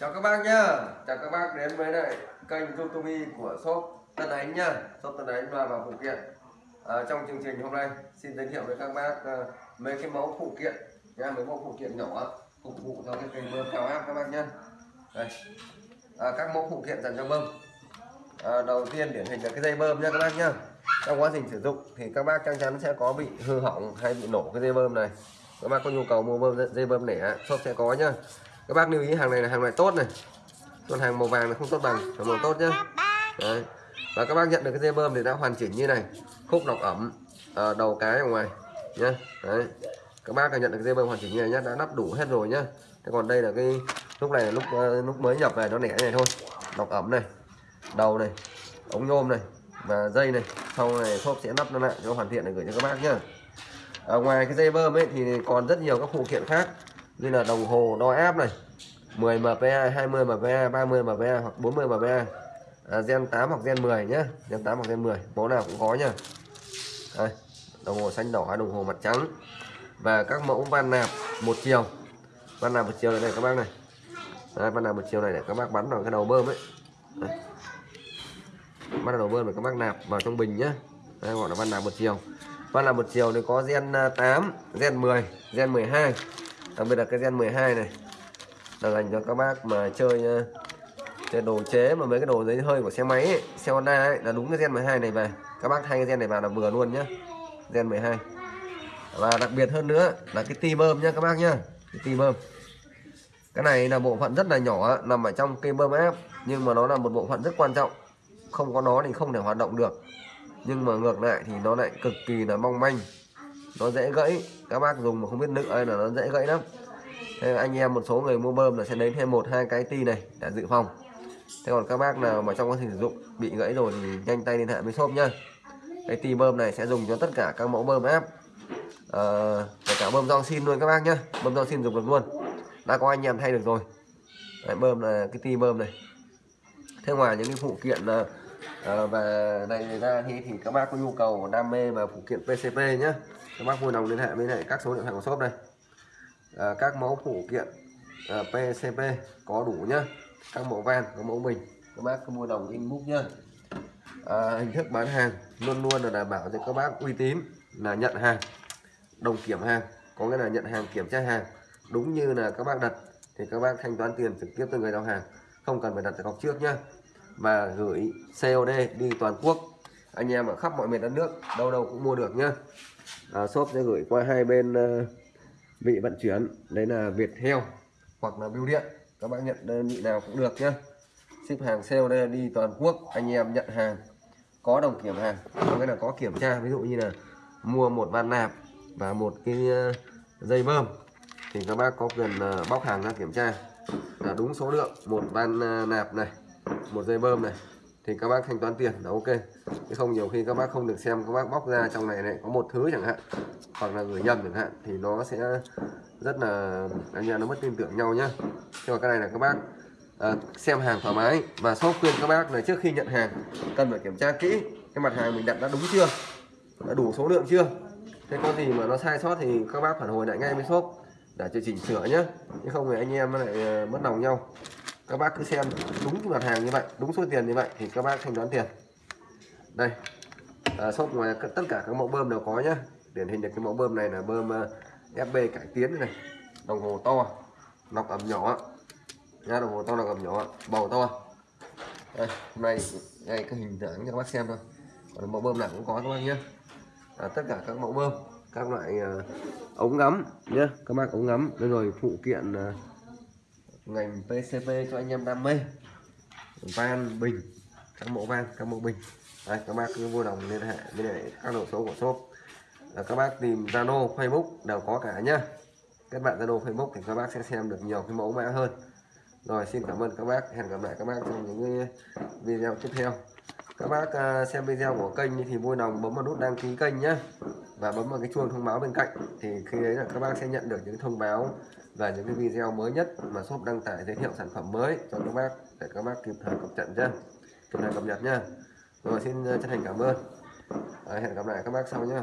chào các bác nhá. Chào các bác đến với lại kênh youtube của shop Tân Ánh nhá. Shop Tân Ánh và vào phụ kiện. À, trong chương trình hôm nay xin giới thiệu với các bác à, mấy cái mẫu phụ kiện nha mấy mẫu phụ kiện nhỏ phục vụ cho cái cây bơm cao áp các bác nhá. Đây. À, các mẫu phụ kiện dành cho bơm. À, đầu tiên điển hình là cái dây bơm nha các bác nhá. Trong quá trình sử dụng thì các bác chắc chắn sẽ có bị hư hỏng hay bị nổ cái dây bơm này. Các bác có nhu cầu mua bơm dây bơm nẻ shop sẽ có nhá các bác lưu ý hàng này là hàng loại tốt này. Còn hàng màu vàng là không tốt bằng là màu tốt nhá. Đấy. và các bác nhận được cái dây bơm thì đã hoàn chỉnh như này. Khúc lọc ẩm à, đầu cái ở ngoài nhá. Đấy. các bác đã nhận được cái dây bơm hoàn chỉnh như này nhá đã lắp đủ hết rồi nhá. Thế còn đây là cái lúc này là lúc uh, lúc mới nhập về nó lẻ này thôi. Lọc ẩm này đầu này ống nhôm này và dây này. Sau này shop sẽ lắp nó lại cho hoàn thiện để gửi cho các bác nhá. Ở ngoài cái dây bơm ấy thì còn rất nhiều các phụ kiện khác như là đồng hồ đo áp này. 10 mpa 20 mpa 30 mpa hoặc 40 mpa. À, gen 8 hoặc gen 10 nhé, gen 8 hoặc gen 10 mẫu nào cũng có nha. Đây, đồng hồ xanh đỏ đồng hồ mặt trắng. Và các mẫu van nạp một chiều. Van nạp một chiều này, này các bác này. Đây, van nạp một chiều này để các bác bắn vào cái đầu bơm ấy. Đây. bắt đầu bơm để các bác nạp vào trong bình nhé, Đây gọi là van nạp một chiều. Van nạp một chiều thì có gen à, 8 gen 10 gen 12 đặc biệt là cái gen 12 này là dành cho các bác mà chơi ờ, chơi đồ chế mà mấy cái đồ giấy hơi của xe máy ấy, xe Honda ấy, là đúng cái gen 12 này về. Các bác thay cái gen này vào là vừa luôn nhá gen 12 và đặc biệt hơn nữa là cái ti bơm nhá các bác nhá cái ti bơm. Cái này là bộ phận rất là nhỏ nằm ở trong cây bơm áp nhưng mà nó là một bộ phận rất quan trọng. Không có nó thì không thể hoạt động được. Nhưng mà ngược lại thì nó lại cực kỳ là mong manh nó dễ gãy. Các bác dùng mà không biết nữ là nó dễ gãy lắm. Thế anh em một số người mua bơm là sẽ lấy thêm một hai cái ti này để dự phòng. Thế còn các bác nào mà trong quá trình sử dụng bị gãy rồi thì nhanh tay liên hệ với shop nhá. Cái ti bơm này sẽ dùng cho tất cả các mẫu bơm áp à, ờ, kể cả bơm rong xin luôn các bác nhá. Bơm rong xin dùng được luôn. Đã có anh em thay được rồi. Đấy, bơm là cái ti bơm này. Thế ngoài những cái phụ kiện ờ, ờ, à, và này ra thì, thì các bác có nhu cầu đam mê và phụ kiện PCP nhé các bác vui lòng liên hệ với lại các số điện thoại của shop đây. À, các mẫu phụ kiện à, PCP có đủ nhá. Các mẫu van có mẫu bình. Các bác có mua đồng in nhá. À, hình thức bán hàng luôn luôn là đảm bảo cho các bác uy tín là nhận hàng đồng kiểm hàng có nghĩa là nhận hàng kiểm tra hàng. Đúng như là các bác đặt thì các bác thanh toán tiền trực tiếp từ người giao hàng. Không cần phải đặt cọc trước nhá. Và gửi COD đi toàn quốc. Anh em ở khắp mọi miền đất nước đâu đâu cũng mua được nhá à, shop sẽ gửi qua hai bên ờ, vị vận chuyển. Đấy là Việt heo hoặc là bưu điện. Các bạn nhận đơn vị nào cũng được nhé ship hàng COD đi toàn quốc. Anh em nhận hàng có đồng kiểm hàng. Có nghĩa là có kiểm tra. Ví dụ như là mua một van nạp và một cái dây bơm thì các bác có quyền bóc hàng ra kiểm tra. Là đúng số lượng. Một van nạp này một dây bơm này thì các bác thanh toán tiền là ok. Chứ không nhiều khi các bác không được xem các bác bóc ra trong này này có một thứ chẳng hạn hoặc là gửi nhầm chẳng hạn thì nó sẽ rất là anh em nó mất tin tưởng nhau nhá. Nhưng mà cái này là các bác à, xem hàng thoải mái. Và shop khuyên các bác là trước khi nhận hàng cần phải kiểm tra kỹ cái mặt hàng mình đặt đã đúng chưa đã đủ số lượng chưa. Thế có gì mà nó sai sót thì các bác phản hồi lại ngay với shop để cho chỉnh sửa nhé chứ không thì anh em lại à, mất lòng nhau các bác cứ xem đúng mặt hàng như vậy đúng số tiền như vậy thì các bác thanh toán tiền. Đây à, shop ngoài tất cả các mẫu bơm đều có nhá. Điển hình được cái mẫu bơm này là bơm ờ, uh, FB cải tiến này đồng hồ to lọc ẩm nhỏ. Nha đồng hồ to lọc ẩm nhỏ. Bầu to. Đây hôm nay ngay cái hình dáng cho các bác xem thôi. Còn mẫu bơm nào cũng có các bác nhé à, tất cả các mẫu bơm các loại uh, ống ngắm nhé các bác ống ngắm rồi phụ kiện uh, ngành PCP cho anh em đam mê. Van bình các mẫu van các mẫu bình. Đây các bác cứ vui lòng liên hệ với lại các đầu số của shop. Là các bác tìm Zalo, Facebook đều có cả nhá. Các bạn Zalo, Facebook thì các bác sẽ xem được nhiều cái mẫu mã hơn. Rồi, xin cảm ơn các bác. Hẹn gặp lại các bác trong những video tiếp theo. Các bác à, xem video của kênh thì vui lòng bấm vào nút đăng ký kênh nhé và bấm vào cái chuông thông báo bên cạnh thì khi đấy là các bác sẽ nhận được những thông báo và những cái video mới nhất mà shop đăng tải giới thiệu sản phẩm mới cho các bác để các bác kịp thời cập nhật nha, kịp thời cập nhật nha. rồi xin chân thành cảm ơn. À, hẹn gặp lại các bác sau nhé